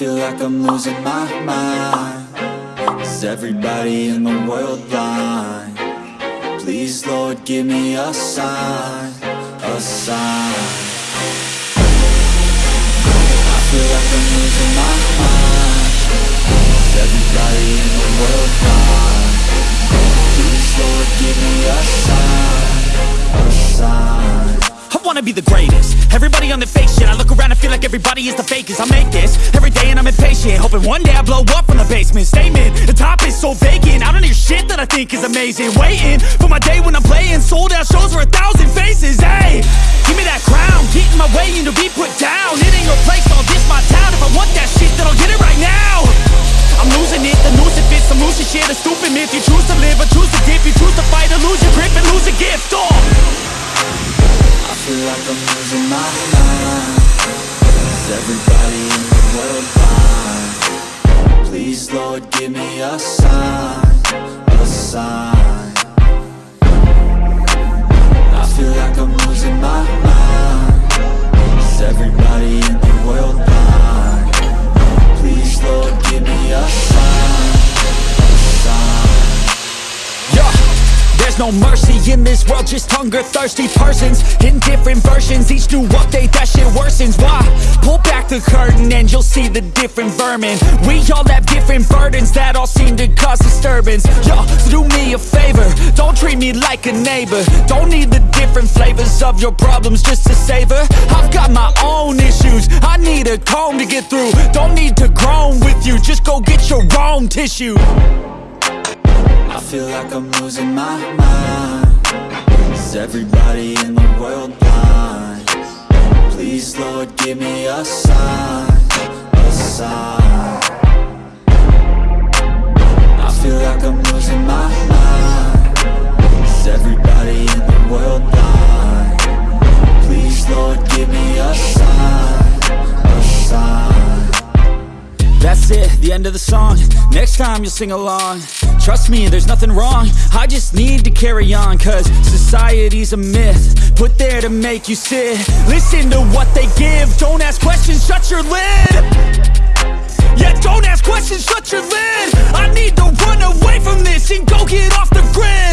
feel like I'm losing my mind. Is everybody in the world blind? Please Lord give me a sign, a sign wanna be the greatest. Everybody on the fake shit I look around and feel like everybody is the fakest. I make this every day and I'm impatient Hoping one day I blow up from the basement. Statement, the top is so vacant. I don't hear shit that I think is amazing. Waiting for my day when I'm playing. Sold out shows for a thousand faces Hey, give me that crown Get in my way and to be put down. It ain't your place, everybody in the world blind? Please Lord give me a sign, a sign I feel like I'm losing my mind Is everybody in the world blind? Please Lord give me a sign, a sign Yeah, there's no mercy in this world, just hunger-thirsty persons In different versions, each new update, that shit worsens Why? The curtain and you'll see the different vermin. We all have different burdens that all seem to cause disturbance. Yo, so do me a favor, don't treat me like a neighbor. Don't need the different flavors of your problems just to savor. I've got my own issues, I need a comb to get through. Don't need to groan with you, just go get your own tissue. I feel like I'm losing my mind. Is everybody in the world? Please Lord give me a sign, a sign end of the song. Next time you'll sing along. Trust me, there's nothing wrong. I just need to carry on Cause society's a myth. Put there to make you sit. Listen to what they give. Don't ask questions, shut your lid. Yeah, don't ask questions, shut your lid. I need to run away from this And go get off the grid